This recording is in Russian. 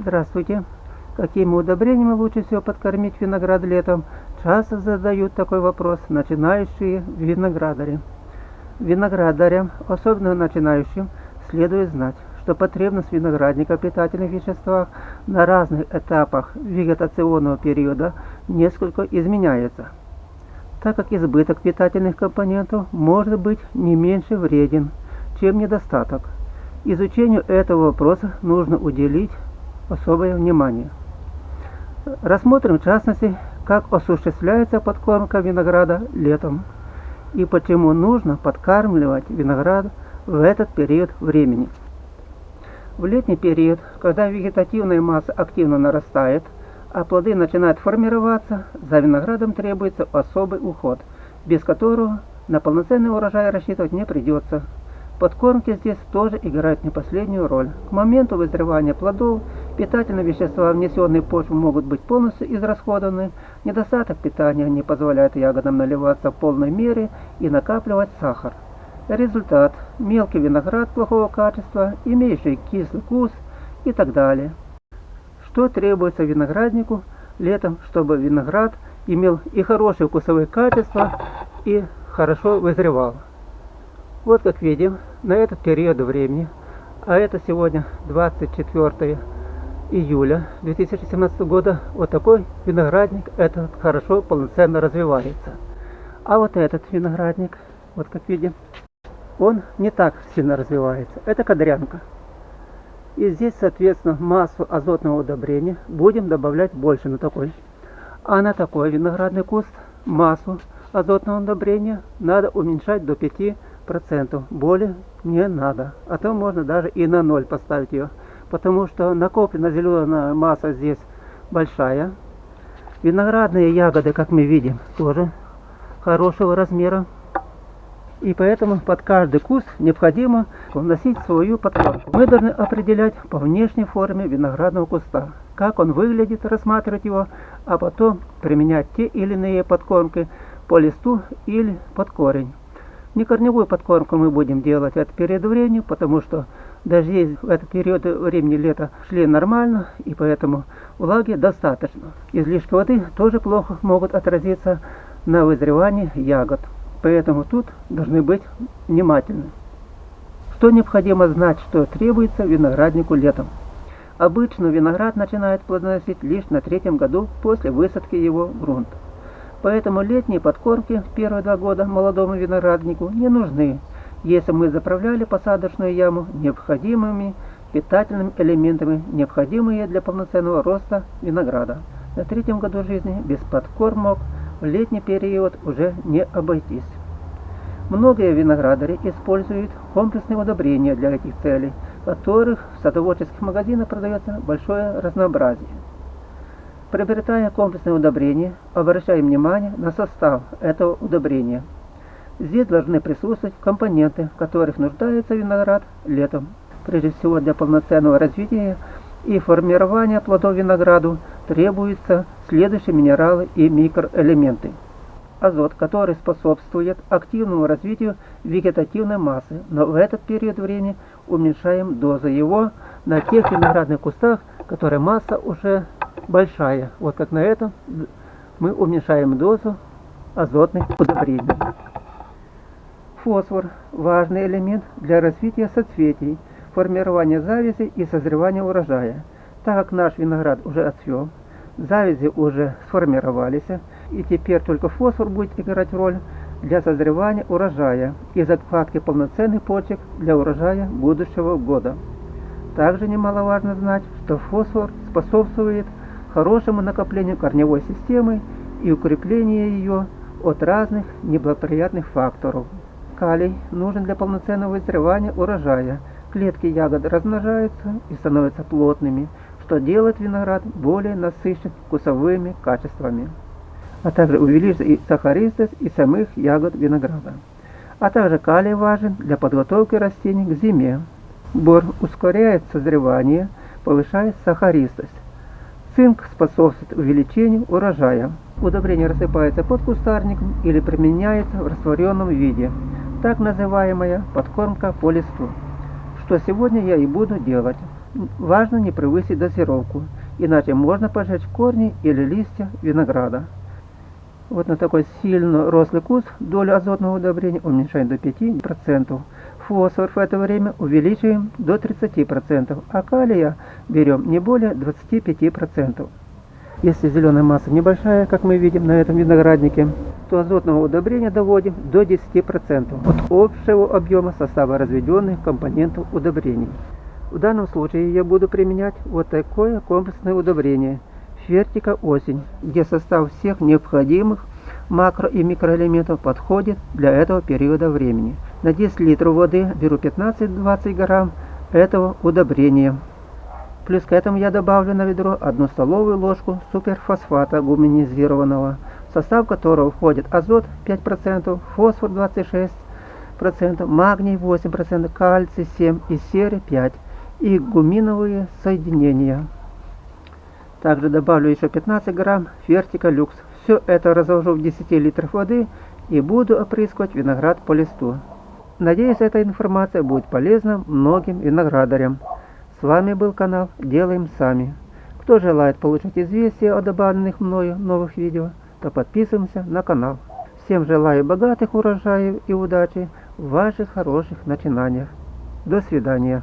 Здравствуйте! Какими удобрениями лучше всего подкормить виноград летом? Часто задают такой вопрос начинающие виноградари. Виноградарям, особенно начинающим, следует знать, что потребность виноградника в питательных веществах на разных этапах вегетационного периода несколько изменяется, так как избыток питательных компонентов может быть не меньше вреден, чем недостаток. Изучению этого вопроса нужно уделить особое внимание. Рассмотрим в частности, как осуществляется подкормка винограда летом и почему нужно подкармливать виноград в этот период времени. В летний период, когда вегетативная масса активно нарастает, а плоды начинают формироваться, за виноградом требуется особый уход, без которого на полноценный урожай рассчитывать не придется. Подкормки здесь тоже играют не последнюю роль. К моменту вызревания плодов питательные вещества, внесенные в почву, могут быть полностью израсходованы. Недостаток питания не позволяет ягодам наливаться в полной мере и накапливать сахар. Результат – мелкий виноград плохого качества, имеющий кислый вкус и так далее. Что требуется винограднику летом, чтобы виноград имел и хорошие вкусовые качества, и хорошо вызревал? Вот как видим, на этот период времени, а это сегодня 24 июля 2017 года, вот такой виноградник этот хорошо, полноценно развивается. А вот этот виноградник, вот как видим, он не так сильно развивается. Это кадрянка. И здесь, соответственно, массу азотного удобрения будем добавлять больше на такой. А на такой виноградный куст массу азотного удобрения надо уменьшать до 5 процентов более не надо а то можно даже и на ноль поставить ее потому что накоплена зеленая масса здесь большая виноградные ягоды как мы видим тоже хорошего размера и поэтому под каждый куст необходимо вносить свою подкормку. Мы должны определять по внешней форме виноградного куста, как он выглядит, рассматривать его, а потом применять те или иные подкормки по листу или под корень. Не корневую подкормку мы будем делать от период времени, потому что дожди в этот период времени лета шли нормально, и поэтому влаги достаточно. Излишки воды тоже плохо могут отразиться на вызревании ягод. Поэтому тут должны быть внимательны. Что необходимо знать, что требуется винограднику летом? Обычно виноград начинает плодоносить лишь на третьем году после высадки его в грунт. Поэтому летние подкормки в первые два года молодому винограднику не нужны, если мы заправляли посадочную яму необходимыми питательными элементами, необходимые для полноценного роста винограда. На третьем году жизни без подкормок в летний период уже не обойтись. Многие виноградари используют комплексные удобрения для этих целей, которых в садоводческих магазинах продается большое разнообразие. Приобретая комплексное удобрение, обращаем внимание на состав этого удобрения. Здесь должны присутствовать компоненты, в которых нуждается виноград летом. Прежде всего для полноценного развития и формирования плодов винограду требуются следующие минералы и микроэлементы. Азот, который способствует активному развитию вегетативной массы, но в этот период времени уменьшаем дозу его на тех виноградных кустах, которые масса уже большая. Вот как на этом мы уменьшаем дозу азотных удобрений. Фосфор – важный элемент для развития соцветий, формирования завязи и созревания урожая. Так как наш виноград уже отцвел, завязи уже сформировались, и теперь только фосфор будет играть роль для созревания урожая и закладки полноценных почек для урожая будущего года. Также немаловажно знать, что фосфор способствует хорошему накоплению корневой системы и укреплению ее от разных неблагоприятных факторов. Калий нужен для полноценного вызревания урожая. Клетки ягод размножаются и становятся плотными, что делает виноград более насыщен вкусовыми качествами. А также увеличится и сахаристость и самых ягод винограда. А также калий важен для подготовки растений к зиме. Бор ускоряет созревание, повышает сахаристость. Цинк способствует увеличению урожая. Удобрение рассыпается под кустарником или применяется в растворенном виде, так называемая подкормка по листу. что сегодня я и буду делать. Важно не превысить дозировку, иначе можно пожечь корни или листья винограда. Вот на такой сильно рослый куст долю азотного удобрения уменьшаем до 5%. Фосфор в это время увеличиваем до 30%, а калия берем не более 25%. Если зеленая масса небольшая, как мы видим на этом винограднике, то азотного удобрения доводим до 10% от общего объема состава разведенных компонентов удобрений. В данном случае я буду применять вот такое комплексное удобрение – Фертика осень, где состав всех необходимых макро и микроэлементов подходит для этого периода времени. На 10 литров воды беру 15-20 грамм этого удобрения. Плюс к этому я добавлю на ведро одну столовую ложку суперфосфата гуманизированного, в состав которого входит азот 5%, фосфор 26%, магний 8%, кальций 7% и серы 5% и гуминовые соединения. Также добавлю еще 15 грамм фертика люкс. Все это разложу в 10 литров воды и буду опрыскивать виноград по листу. Надеюсь, эта информация будет полезна многим виноградарям. С вами был канал Делаем Сами. Кто желает получить известия о добавленных мною новых видео, то подписываемся на канал. Всем желаю богатых урожаев и удачи в ваших хороших начинаниях. До свидания.